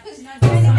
Così non